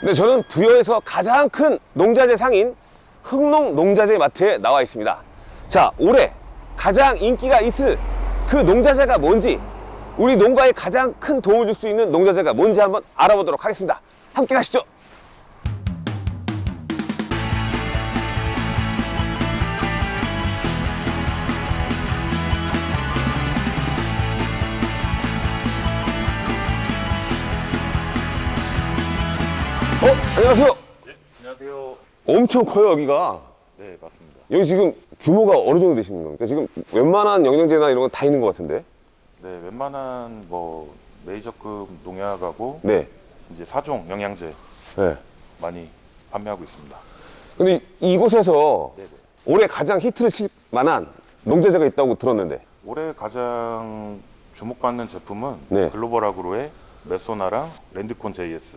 네, 저는 부여에서 가장 큰 농자재 상인 흥농 농자재 마트에 나와 있습니다. 자, 올해 가장 인기가 있을 그 농자재가 뭔지, 우리 농가에 가장 큰 도움을 줄 수 있는 농자재가 뭔지 한번 알아보도록 하겠습니다. 함께 가시죠. 어, 안녕하세요. 안녕하세요. 엄청 커요, 여기가. 네, 맞습니다. 여기 지금 규모가 어느 정도 되시는 겁니까? 지금 웬만한 영양제나 이런 건 다 있는 것 같은데? 네, 웬만한 뭐 메이저급 농약하고 네. 이제 사종 영양제 네. 많이 판매하고 있습니다. 근데 이곳에서 네네. 올해 가장 히트를 칠 만한 농자재가 있다고 들었는데. 올해 가장 주목받는 제품은 네. 글로벌 아그로의 메소나랑 랜드콘 JS